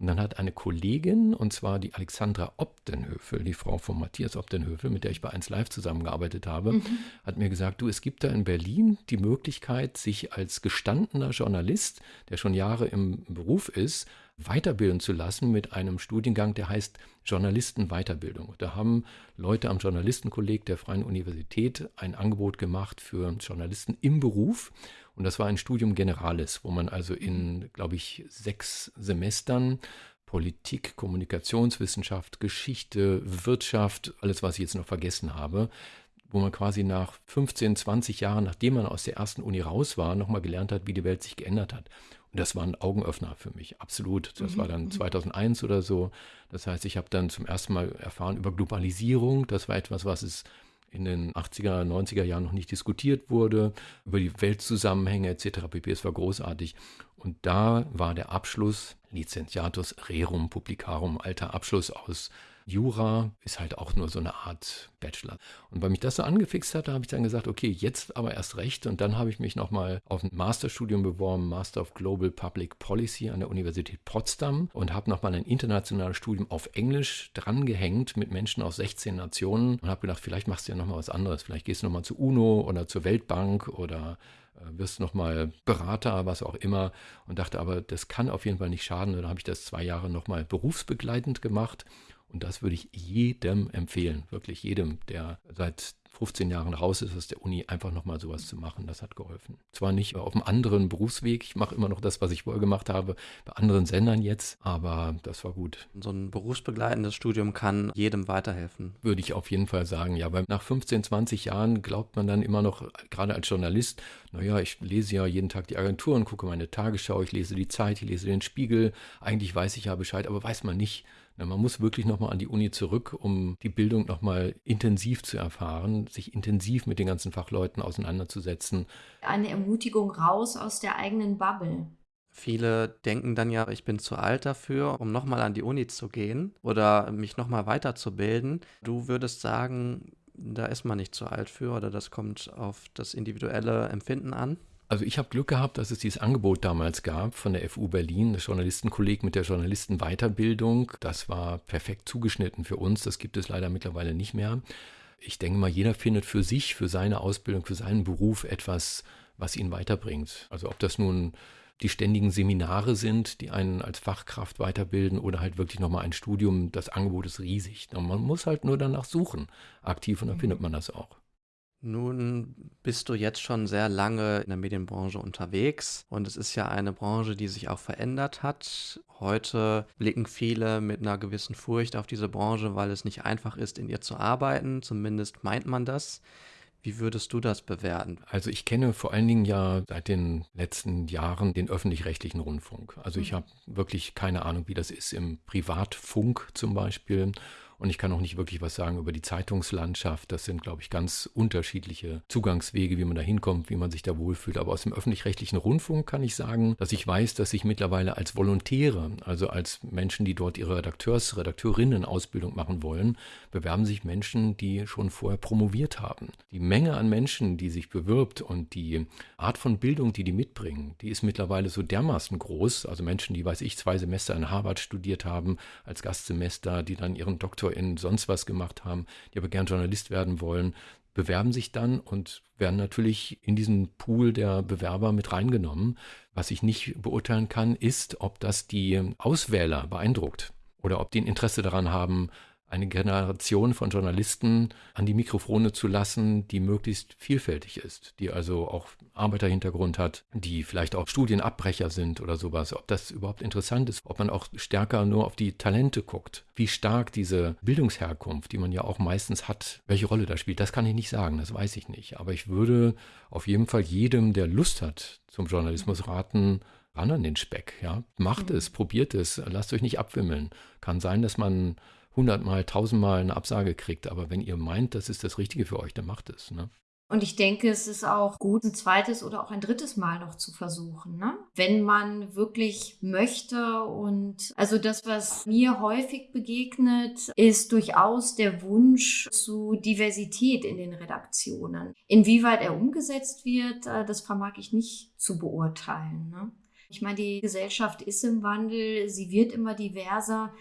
[SPEAKER 1] und dann hat eine Kollegin, und zwar die Alexandra Obdenhöfel, die Frau von Matthias Obdenhöfel, mit der ich bei 1 Live zusammengearbeitet habe, mhm. hat mir gesagt, du, es gibt da in Berlin die Möglichkeit, sich als gestandener Journalist, der schon Jahre im Beruf ist, weiterbilden zu lassen mit einem Studiengang, der heißt Journalistenweiterbildung. Da haben Leute am Journalistenkolleg der Freien Universität ein Angebot gemacht für Journalisten im Beruf. Und das war ein Studium Generalis, wo man also in, glaube ich, sechs Semestern Politik, Kommunikationswissenschaft, Geschichte, Wirtschaft, alles, was ich jetzt noch vergessen habe, wo man quasi nach 15, 20 Jahren, nachdem man aus der ersten Uni raus war, nochmal gelernt hat, wie die Welt sich geändert hat. Und das war ein Augenöffner für mich, absolut. Das mhm. war dann 2001 mhm. oder so. Das heißt, ich habe dann zum ersten Mal erfahren über Globalisierung. Das war etwas, was es in den 80er, 90er Jahren noch nicht diskutiert wurde, über die Weltzusammenhänge etc. pp. Es war großartig. Und da war der Abschluss Licentiatus Rerum Publicarum, alter Abschluss aus Jura ist halt auch nur so eine Art Bachelor. Und weil mich das so angefixt hatte, habe ich dann gesagt, okay, jetzt aber erst recht. Und dann habe ich mich nochmal auf ein Masterstudium beworben, Master of Global Public Policy an der Universität Potsdam und habe nochmal ein internationales Studium auf Englisch drangehängt mit Menschen aus 16 Nationen und habe gedacht, vielleicht machst du ja nochmal was anderes. Vielleicht gehst du nochmal zur UNO oder zur Weltbank oder äh, wirst nochmal Berater, was auch immer. Und dachte aber, das kann auf jeden Fall nicht schaden. Und dann habe ich das zwei Jahre nochmal berufsbegleitend gemacht und das würde ich jedem empfehlen, wirklich jedem, der seit 15 Jahren raus ist aus der Uni, einfach nochmal sowas zu machen. Das hat geholfen. Zwar nicht auf einem anderen Berufsweg, ich mache immer noch das, was ich vorher gemacht habe, bei anderen Sendern jetzt, aber das war gut.
[SPEAKER 2] So ein berufsbegleitendes Studium kann jedem weiterhelfen.
[SPEAKER 1] Würde ich auf jeden Fall sagen, ja, weil nach 15, 20 Jahren glaubt man dann immer noch, gerade als Journalist, naja, ich lese ja jeden Tag die Agentur und gucke meine Tagesschau, ich lese die Zeit, ich lese den Spiegel, eigentlich weiß ich ja Bescheid, aber weiß man nicht, man muss wirklich nochmal an die Uni zurück, um die Bildung nochmal intensiv zu erfahren, sich intensiv mit den ganzen Fachleuten auseinanderzusetzen.
[SPEAKER 3] Eine Ermutigung raus aus der eigenen Bubble.
[SPEAKER 2] Viele denken dann ja, ich bin zu alt dafür, um nochmal an die Uni zu gehen oder mich nochmal weiterzubilden. Du würdest sagen, da ist man nicht zu alt für oder das kommt auf das individuelle Empfinden an?
[SPEAKER 1] Also ich habe Glück gehabt, dass es dieses Angebot damals gab von der FU Berlin, das Journalistenkolleg mit der Journalistenweiterbildung. Das war perfekt zugeschnitten für uns. Das gibt es leider mittlerweile nicht mehr. Ich denke mal, jeder findet für sich, für seine Ausbildung, für seinen Beruf etwas, was ihn weiterbringt. Also ob das nun die ständigen Seminare sind, die einen als Fachkraft weiterbilden oder halt wirklich nochmal ein Studium, das Angebot ist riesig. Man muss halt nur danach suchen, aktiv und dann findet man das auch.
[SPEAKER 2] Nun bist du jetzt schon sehr lange in der Medienbranche unterwegs und es ist ja eine Branche, die sich auch verändert hat. Heute blicken viele mit einer gewissen Furcht auf diese Branche, weil es nicht einfach ist, in ihr zu arbeiten. Zumindest meint man das. Wie würdest du das bewerten?
[SPEAKER 1] Also ich kenne vor allen Dingen ja seit den letzten Jahren den öffentlich-rechtlichen Rundfunk. Also ich mhm. habe wirklich keine Ahnung, wie das ist im Privatfunk zum Beispiel und ich kann auch nicht wirklich was sagen über die Zeitungslandschaft. Das sind, glaube ich, ganz unterschiedliche Zugangswege, wie man da hinkommt, wie man sich da wohlfühlt. Aber aus dem öffentlich-rechtlichen Rundfunk kann ich sagen, dass ich weiß, dass sich mittlerweile als Volontäre, also als Menschen, die dort ihre Redakteurs, Redakteurinnen-Ausbildung machen wollen, bewerben sich Menschen, die schon vorher promoviert haben. Die Menge an Menschen, die sich bewirbt und die Art von Bildung, die die mitbringen, die ist mittlerweile so dermaßen groß. Also Menschen, die, weiß ich, zwei Semester in Harvard studiert haben, als Gastsemester, die dann ihren Doktor in sonst was gemacht haben, die aber gern Journalist werden wollen, bewerben sich dann und werden natürlich in diesen Pool der Bewerber mit reingenommen. Was ich nicht beurteilen kann, ist, ob das die Auswähler beeindruckt oder ob die ein Interesse daran haben, eine Generation von Journalisten an die Mikrofone zu lassen, die möglichst vielfältig ist, die also auch Arbeiterhintergrund hat, die vielleicht auch Studienabbrecher sind oder sowas, ob das überhaupt interessant ist, ob man auch stärker nur auf die Talente guckt, wie stark diese Bildungsherkunft, die man ja auch meistens hat, welche Rolle da spielt, das kann ich nicht sagen, das weiß ich nicht. Aber ich würde auf jeden Fall jedem, der Lust hat zum Journalismus raten, ran an den Speck, ja. Macht mhm. es, probiert es, lasst euch nicht abwimmeln. Kann sein, dass man hundertmal, tausendmal eine Absage kriegt. Aber wenn ihr meint, das ist das Richtige für euch, dann macht es. Ne?
[SPEAKER 3] Und ich denke, es ist auch gut, ein zweites oder auch ein drittes Mal noch zu versuchen, ne? wenn man wirklich möchte. Und also das, was mir häufig begegnet, ist durchaus der Wunsch zu Diversität in den Redaktionen. Inwieweit er umgesetzt wird, äh, das vermag ich nicht zu beurteilen. Ne? Ich meine, die Gesellschaft ist im Wandel, sie wird immer diverser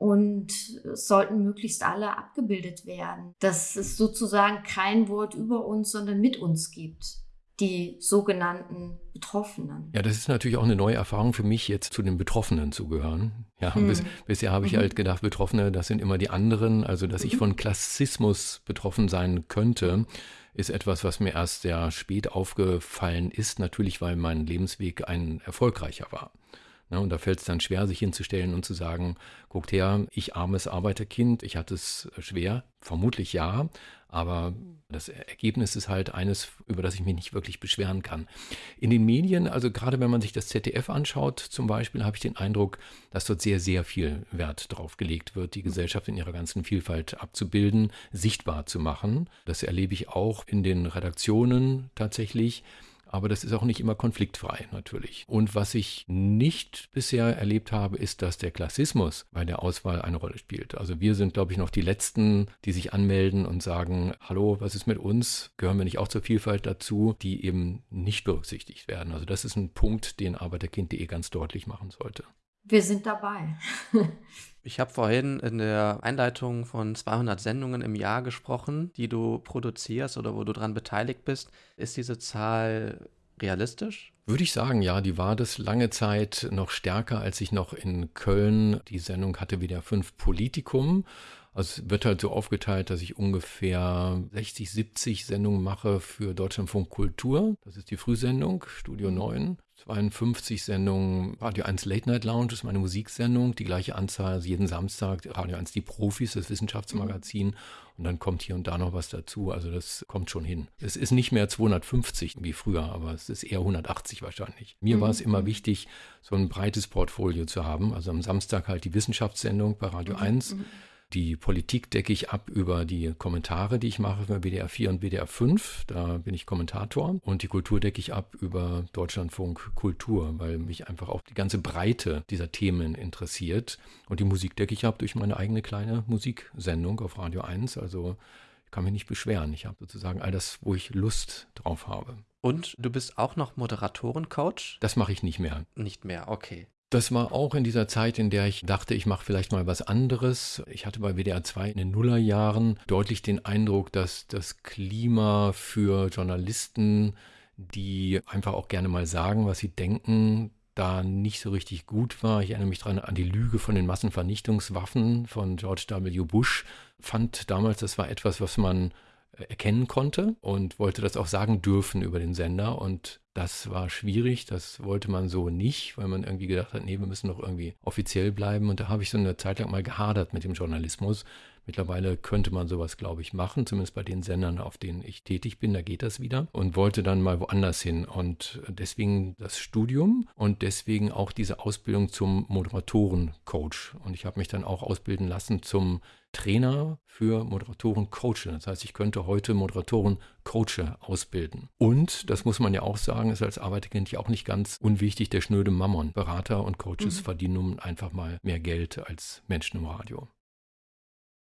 [SPEAKER 3] und sollten möglichst alle abgebildet werden. Dass es sozusagen kein Wort über uns, sondern mit uns gibt die sogenannten Betroffenen.
[SPEAKER 1] Ja, das ist natürlich auch eine neue Erfahrung für mich, jetzt zu den Betroffenen zu gehören. Ja, hm. bis, bisher habe ich mhm. halt gedacht, Betroffene, das sind immer die anderen. Also, dass mhm. ich von Klassismus betroffen sein könnte, ist etwas, was mir erst sehr spät aufgefallen ist. Natürlich, weil mein Lebensweg ein erfolgreicher war. Ne, und da fällt es dann schwer, sich hinzustellen und zu sagen, guckt her, ich armes Arbeiterkind, ich hatte es schwer, vermutlich ja, aber das Ergebnis ist halt eines, über das ich mich nicht wirklich beschweren kann. In den Medien, also gerade wenn man sich das ZDF anschaut, zum Beispiel, habe ich den Eindruck, dass dort sehr, sehr viel Wert drauf gelegt wird, die Gesellschaft in ihrer ganzen Vielfalt abzubilden, sichtbar zu machen. Das erlebe ich auch in den Redaktionen tatsächlich. Aber das ist auch nicht immer konfliktfrei natürlich. Und was ich nicht bisher erlebt habe, ist, dass der Klassismus bei der Auswahl eine Rolle spielt. Also wir sind, glaube ich, noch die Letzten, die sich anmelden und sagen, hallo, was ist mit uns? Gehören wir nicht auch zur Vielfalt dazu, die eben nicht berücksichtigt werden. Also das ist ein Punkt, den Arbeiterkind.de ganz deutlich machen sollte.
[SPEAKER 3] Wir sind dabei. *laughs*
[SPEAKER 2] Ich habe vorhin in der Einleitung von 200 Sendungen im Jahr gesprochen, die du produzierst oder wo du daran beteiligt bist. Ist diese Zahl realistisch?
[SPEAKER 1] Würde ich sagen, ja, die war das lange Zeit noch stärker, als ich noch in Köln die Sendung hatte wie der Fünf Politikum. Also es wird halt so aufgeteilt, dass ich ungefähr 60, 70 Sendungen mache für Deutschlandfunk Kultur. Das ist die Frühsendung, Studio 9. 52 Sendungen Radio 1 Late Night Lounge ist meine Musiksendung. Die gleiche Anzahl also jeden Samstag Radio 1 Die Profis, das Wissenschaftsmagazin. Mhm. Und dann kommt hier und da noch was dazu. Also das kommt schon hin. Es ist nicht mehr 250 wie früher, aber es ist eher 180 wahrscheinlich. Mir mhm. war es immer wichtig, so ein breites Portfolio zu haben. Also am Samstag halt die Wissenschaftssendung bei Radio mhm. 1. Mhm. Die Politik decke ich ab über die Kommentare, die ich mache für WDR 4 und WDR 5. Da bin ich Kommentator. Und die Kultur decke ich ab über Deutschlandfunk Kultur, weil mich einfach auch die ganze Breite dieser Themen interessiert. Und die Musik decke ich ab durch meine eigene kleine Musiksendung auf Radio 1. Also kann mich nicht beschweren. Ich habe sozusagen all das, wo ich Lust drauf habe.
[SPEAKER 2] Und du bist auch noch Moderatorencoach?
[SPEAKER 1] Das mache ich nicht mehr.
[SPEAKER 2] Nicht mehr, okay.
[SPEAKER 1] Das war auch in dieser Zeit, in der ich dachte, ich mache vielleicht mal was anderes. Ich hatte bei WDR 2 in den Nullerjahren deutlich den Eindruck, dass das Klima für Journalisten, die einfach auch gerne mal sagen, was sie denken, da nicht so richtig gut war. Ich erinnere mich dran an die Lüge von den Massenvernichtungswaffen von George W. Bush. Fand damals, das war etwas, was man erkennen konnte und wollte das auch sagen dürfen über den Sender. Und das war schwierig, das wollte man so nicht, weil man irgendwie gedacht hat, nee, wir müssen doch irgendwie offiziell bleiben. Und da habe ich so eine Zeit lang mal gehadert mit dem Journalismus. Mittlerweile könnte man sowas, glaube ich, machen, zumindest bei den Sendern, auf denen ich tätig bin, da geht das wieder. Und wollte dann mal woanders hin. Und deswegen das Studium und deswegen auch diese Ausbildung zum Moderatorencoach. Und ich habe mich dann auch ausbilden lassen zum Trainer für Moderatoren Coache. Das heißt, ich könnte heute Moderatoren Coache ausbilden. Und, das muss man ja auch sagen, ist als Arbeiterkind ja auch nicht ganz unwichtig, der schnöde Mammon. Berater und Coaches mhm. verdienen nun einfach mal mehr Geld als Menschen im Radio.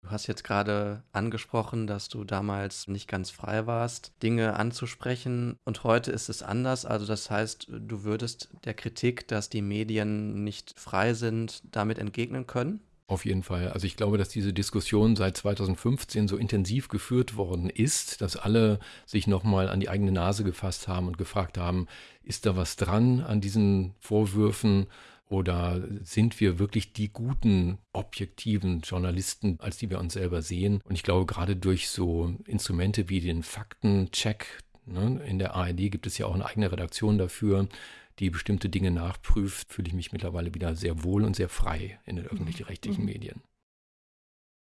[SPEAKER 2] Du hast jetzt gerade angesprochen, dass du damals nicht ganz frei warst, Dinge anzusprechen und heute ist es anders. Also das heißt, du würdest der Kritik, dass die Medien nicht frei sind, damit entgegnen können?
[SPEAKER 1] Auf jeden Fall. Also ich glaube, dass diese Diskussion seit 2015 so intensiv geführt worden ist, dass alle sich nochmal an die eigene Nase gefasst haben und gefragt haben, ist da was dran an diesen Vorwürfen? Oder sind wir wirklich die guten, objektiven Journalisten, als die wir uns selber sehen? Und ich glaube, gerade durch so Instrumente wie den Faktencheck, ne, in der ARD gibt es ja auch eine eigene Redaktion dafür, die bestimmte Dinge nachprüft, fühle ich mich mittlerweile wieder sehr wohl und sehr frei in den öffentlich-rechtlichen mhm. Medien.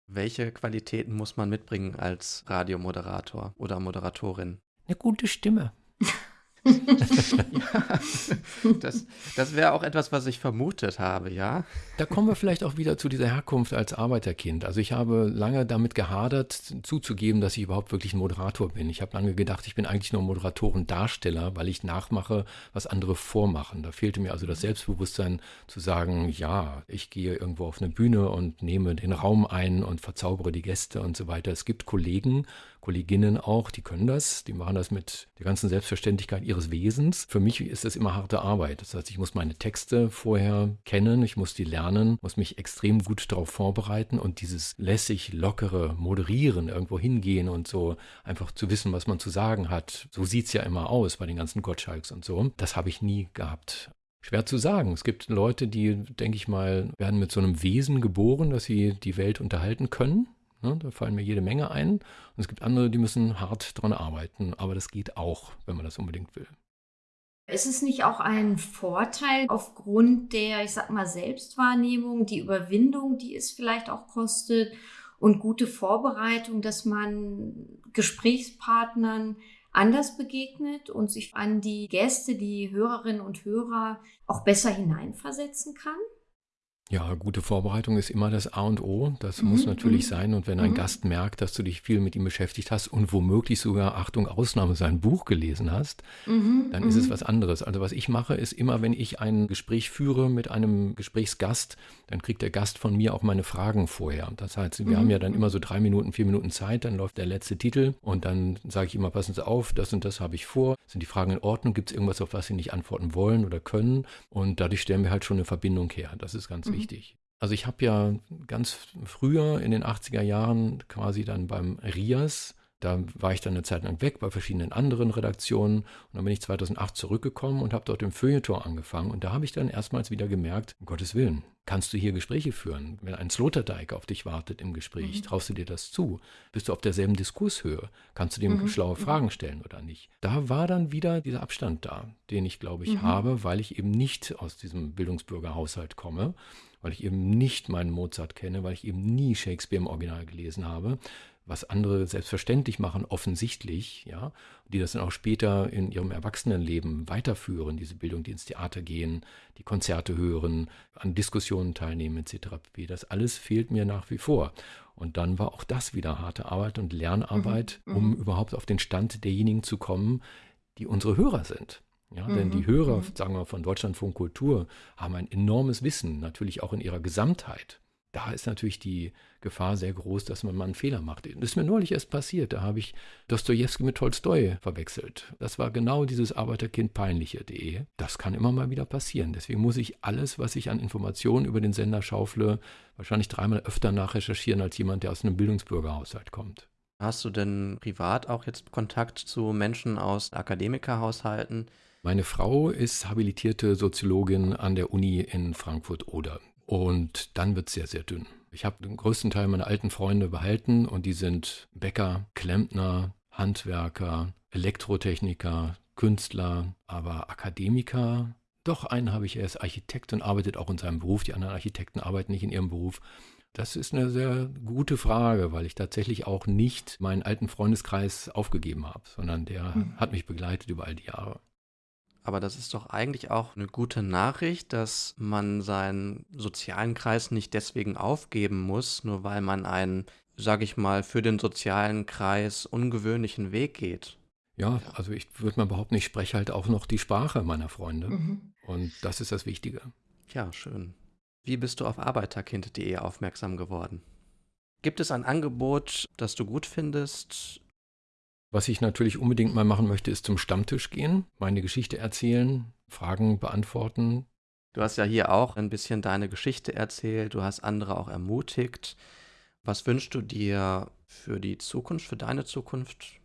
[SPEAKER 2] Welche Qualitäten muss man mitbringen als Radiomoderator oder Moderatorin?
[SPEAKER 1] Eine gute Stimme. *laughs* *laughs*
[SPEAKER 2] ja, das, das wäre auch etwas, was ich vermutet habe, ja.
[SPEAKER 1] Da kommen wir vielleicht auch wieder zu dieser Herkunft als Arbeiterkind. Also ich habe lange damit gehadert, zuzugeben, dass ich überhaupt wirklich ein Moderator bin. Ich habe lange gedacht, ich bin eigentlich nur Moderatorendarsteller, weil ich nachmache, was andere vormachen. Da fehlte mir also das Selbstbewusstsein zu sagen, ja, ich gehe irgendwo auf eine Bühne und nehme den Raum ein und verzaubere die Gäste und so weiter. Es gibt Kollegen, Kolleginnen auch, die können das, die machen das mit der ganzen Selbstverständlichkeit ihres Wesens. Für mich ist das immer harte Arbeit. Das heißt, ich muss meine Texte vorher kennen, ich muss die lernen, muss mich extrem gut darauf vorbereiten und dieses lässig, lockere Moderieren, irgendwo hingehen und so einfach zu wissen, was man zu sagen hat. So sieht es ja immer aus bei den ganzen Gottschalks und so. Das habe ich nie gehabt. Schwer zu sagen. Es gibt Leute, die, denke ich mal, werden mit so einem Wesen geboren, dass sie die Welt unterhalten können. Ne, da fallen mir jede Menge ein. Und es gibt andere, die müssen hart dran arbeiten. Aber das geht auch, wenn man das unbedingt will.
[SPEAKER 3] Ist es nicht auch ein Vorteil aufgrund der, ich sag mal, Selbstwahrnehmung, die Überwindung, die es vielleicht auch kostet und gute Vorbereitung, dass man Gesprächspartnern anders begegnet und sich an die Gäste, die Hörerinnen und Hörer auch besser hineinversetzen kann?
[SPEAKER 1] Ja, gute Vorbereitung ist immer das A und O. Das mhm, muss natürlich mhm. sein. Und wenn ein mhm. Gast merkt, dass du dich viel mit ihm beschäftigt hast und womöglich sogar, Achtung, Ausnahme, sein Buch gelesen hast, mhm, dann ist es mhm. was anderes. Also was ich mache, ist immer, wenn ich ein Gespräch führe mit einem Gesprächsgast, dann kriegt der Gast von mir auch meine Fragen vorher. Das heißt, wir haben ja dann immer so drei Minuten, vier Minuten Zeit, dann läuft der letzte Titel und dann sage ich immer, passen Sie auf, das und das habe ich vor. Sind die Fragen in Ordnung? Gibt es irgendwas, auf was Sie nicht antworten wollen oder können? Und dadurch stellen wir halt schon eine Verbindung her. Das ist ganz wichtig wichtig. Also ich habe ja ganz früher in den 80er Jahren quasi dann beim RIAS, da war ich dann eine Zeit lang weg bei verschiedenen anderen Redaktionen und dann bin ich 2008 zurückgekommen und habe dort im Feuilleton angefangen und da habe ich dann erstmals wieder gemerkt, um Gottes Willen, kannst du hier Gespräche führen? Wenn ein Sloterdijk auf dich wartet im Gespräch, mhm. traust du dir das zu? Bist du auf derselben Diskurshöhe? Kannst du dem mhm. schlaue mhm. Fragen stellen oder nicht? Da war dann wieder dieser Abstand da, den ich glaube ich mhm. habe, weil ich eben nicht aus diesem Bildungsbürgerhaushalt komme, weil ich eben nicht meinen Mozart kenne, weil ich eben nie Shakespeare im Original gelesen habe, was andere selbstverständlich machen, offensichtlich, ja, die das dann auch später in ihrem Erwachsenenleben weiterführen, diese Bildung, die ins Theater gehen, die Konzerte hören, an Diskussionen teilnehmen, etc. Das alles fehlt mir nach wie vor. Und dann war auch das wieder harte Arbeit und Lernarbeit, mhm. um mhm. überhaupt auf den Stand derjenigen zu kommen, die unsere Hörer sind. Ja, mhm. denn die mhm. Hörer, sagen wir von Deutschlandfunk Kultur, haben ein enormes Wissen, natürlich auch in ihrer Gesamtheit da ist natürlich die Gefahr sehr groß, dass man mal einen Fehler macht. Das ist mir neulich erst passiert. Da habe ich Dostoevsky mit Tolstoi verwechselt. Das war genau dieses Arbeiterkind peinliche.de. Das kann immer mal wieder passieren. Deswegen muss ich alles, was ich an Informationen über den Sender schaufle, wahrscheinlich dreimal öfter nachrecherchieren als jemand, der aus einem Bildungsbürgerhaushalt kommt.
[SPEAKER 2] Hast du denn privat auch jetzt Kontakt zu Menschen aus Akademikerhaushalten?
[SPEAKER 1] Meine Frau ist habilitierte Soziologin an der Uni in Frankfurt-Oder. Und dann wird es sehr, sehr dünn. Ich habe den größten Teil meiner alten Freunde behalten und die sind Bäcker, Klempner, Handwerker, Elektrotechniker, Künstler, aber Akademiker. Doch einen habe ich, er ist Architekt und arbeitet auch in seinem Beruf. Die anderen Architekten arbeiten nicht in ihrem Beruf. Das ist eine sehr gute Frage, weil ich tatsächlich auch nicht meinen alten Freundeskreis aufgegeben habe, sondern der mhm. hat mich begleitet über all die Jahre.
[SPEAKER 2] Aber das ist doch eigentlich auch eine gute Nachricht, dass man seinen sozialen Kreis nicht deswegen aufgeben muss, nur weil man einen, sag ich mal, für den sozialen Kreis ungewöhnlichen Weg geht.
[SPEAKER 1] Ja, also ich würde mal behaupten, ich spreche halt auch noch die Sprache meiner Freunde. Mhm. Und das ist das Wichtige.
[SPEAKER 2] Ja, schön. Wie bist du auf arbeiterkind.de aufmerksam geworden? Gibt es ein Angebot, das du gut findest?
[SPEAKER 1] Was ich natürlich unbedingt mal machen möchte, ist zum Stammtisch gehen, meine Geschichte erzählen, Fragen beantworten.
[SPEAKER 2] Du hast ja hier auch ein bisschen deine Geschichte erzählt, du hast andere auch ermutigt. Was wünschst du dir für die Zukunft, für deine Zukunft?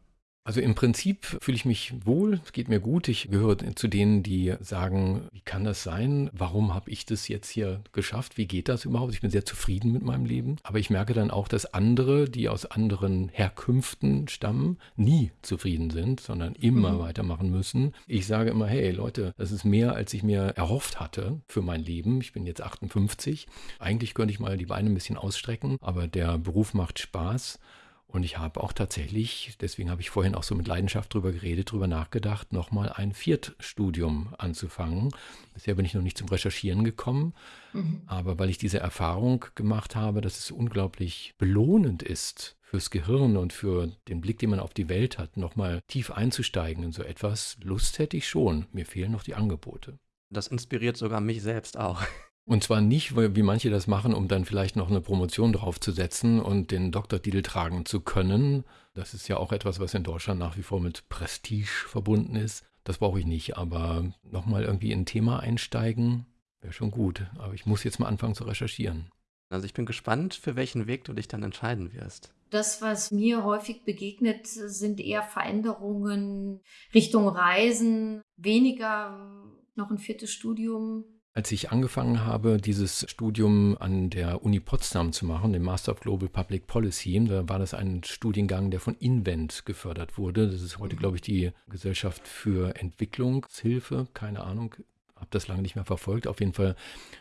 [SPEAKER 1] Also im Prinzip fühle ich mich wohl, es geht mir gut. Ich gehöre zu denen, die sagen, wie kann das sein? Warum habe ich das jetzt hier geschafft? Wie geht das überhaupt? Ich bin sehr zufrieden mit meinem Leben. Aber ich merke dann auch, dass andere, die aus anderen Herkünften stammen, nie zufrieden sind, sondern immer mhm. weitermachen müssen. Ich sage immer, hey Leute, das ist mehr, als ich mir erhofft hatte für mein Leben. Ich bin jetzt 58. Eigentlich könnte ich mal die Beine ein bisschen ausstrecken, aber der Beruf macht Spaß. Und ich habe auch tatsächlich, deswegen habe ich vorhin auch so mit Leidenschaft drüber geredet, drüber nachgedacht, nochmal ein Viertstudium anzufangen. Bisher bin ich noch nicht zum Recherchieren gekommen, mhm. aber weil ich diese Erfahrung gemacht habe, dass es unglaublich belohnend ist, fürs Gehirn und für den Blick, den man auf die Welt hat, nochmal tief einzusteigen in so etwas, Lust hätte ich schon. Mir fehlen noch die Angebote.
[SPEAKER 2] Das inspiriert sogar mich selbst auch.
[SPEAKER 1] Und zwar nicht, wie manche das machen, um dann vielleicht noch eine Promotion draufzusetzen und den Doktortitel tragen zu können. Das ist ja auch etwas, was in Deutschland nach wie vor mit Prestige verbunden ist. Das brauche ich nicht, aber nochmal irgendwie in ein Thema einsteigen, wäre schon gut. Aber ich muss jetzt mal anfangen zu recherchieren.
[SPEAKER 2] Also ich bin gespannt, für welchen Weg du dich dann entscheiden wirst.
[SPEAKER 3] Das, was mir häufig begegnet, sind eher Veränderungen Richtung Reisen, weniger noch ein viertes Studium
[SPEAKER 1] als ich angefangen habe, dieses Studium an der Uni Potsdam zu machen, dem Master of Global Public Policy, da war das ein Studiengang, der von Invent gefördert wurde. Das ist heute, glaube ich, die Gesellschaft für Entwicklungshilfe. Keine Ahnung, habe das lange nicht mehr verfolgt. Auf jeden Fall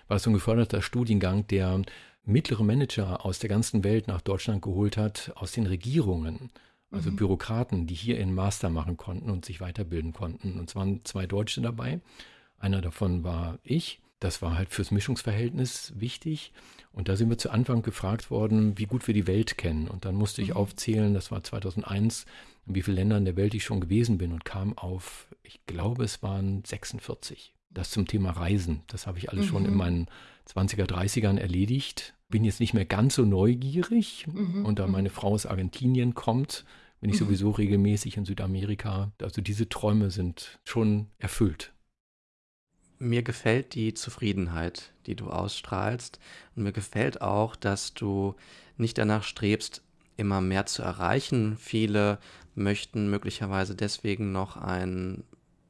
[SPEAKER 1] war es so ein geförderter Studiengang, der mittlere Manager aus der ganzen Welt nach Deutschland geholt hat, aus den Regierungen. Also mhm. Bürokraten, die hier ihren Master machen konnten und sich weiterbilden konnten. Und es waren zwei Deutsche dabei. Einer davon war ich das war halt fürs Mischungsverhältnis wichtig. Und da sind wir zu Anfang gefragt worden, wie gut wir die Welt kennen. Und dann musste ich mhm. aufzählen, das war 2001, in wie vielen Ländern der Welt ich schon gewesen bin und kam auf, ich glaube, es waren 46. Das zum Thema Reisen. Das habe ich alles mhm. schon in mhm. meinen 20er, 30ern erledigt. Bin jetzt nicht mehr ganz so neugierig. Mhm. Und da mhm. meine Frau aus Argentinien kommt, bin ich sowieso regelmäßig in Südamerika. Also diese Träume sind schon erfüllt.
[SPEAKER 2] Mir gefällt die Zufriedenheit, die du ausstrahlst. Und mir gefällt auch, dass du nicht danach strebst, immer mehr zu erreichen. Viele möchten möglicherweise deswegen noch einen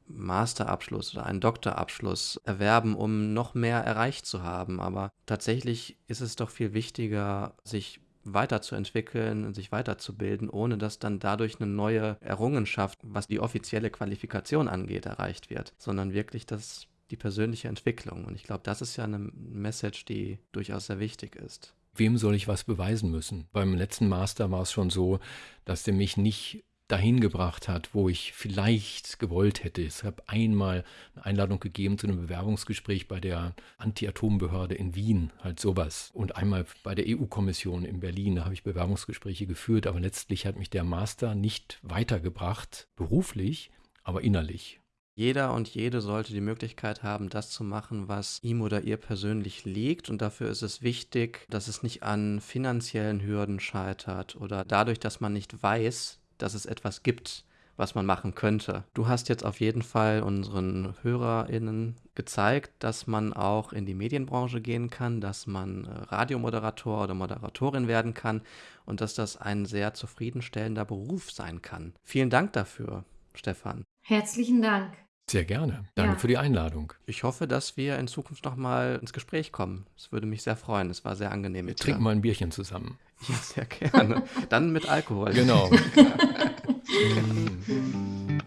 [SPEAKER 2] Masterabschluss oder einen Doktorabschluss erwerben, um noch mehr erreicht zu haben. Aber tatsächlich ist es doch viel wichtiger, sich weiterzuentwickeln und sich weiterzubilden, ohne dass dann dadurch eine neue Errungenschaft, was die offizielle Qualifikation angeht, erreicht wird, sondern wirklich das die persönliche Entwicklung. Und ich glaube, das ist ja eine Message, die durchaus sehr wichtig ist.
[SPEAKER 1] Wem soll ich was beweisen müssen? Beim letzten Master war es schon so, dass der mich nicht dahin gebracht hat, wo ich vielleicht gewollt hätte. Es habe einmal eine Einladung gegeben zu einem Bewerbungsgespräch bei der Anti-Atom-Behörde in Wien, halt sowas. Und einmal bei der EU-Kommission in Berlin, da habe ich Bewerbungsgespräche geführt, aber letztlich hat mich der Master nicht weitergebracht, beruflich, aber innerlich.
[SPEAKER 2] Jeder und jede sollte die Möglichkeit haben, das zu machen, was ihm oder ihr persönlich liegt. Und dafür ist es wichtig, dass es nicht an finanziellen Hürden scheitert oder dadurch, dass man nicht weiß, dass es etwas gibt, was man machen könnte. Du hast jetzt auf jeden Fall unseren HörerInnen gezeigt, dass man auch in die Medienbranche gehen kann, dass man äh, Radiomoderator oder Moderatorin werden kann und dass das ein sehr zufriedenstellender Beruf sein kann. Vielen Dank dafür, Stefan.
[SPEAKER 3] Herzlichen Dank.
[SPEAKER 1] Sehr gerne. Danke ja. für die Einladung.
[SPEAKER 2] Ich hoffe, dass wir in Zukunft nochmal ins Gespräch kommen. Es würde mich sehr freuen. Es war sehr angenehm.
[SPEAKER 1] Wir trinken mal ein Bierchen zusammen.
[SPEAKER 2] Ja, sehr gerne. Dann mit Alkohol.
[SPEAKER 1] Genau. *laughs* *laughs*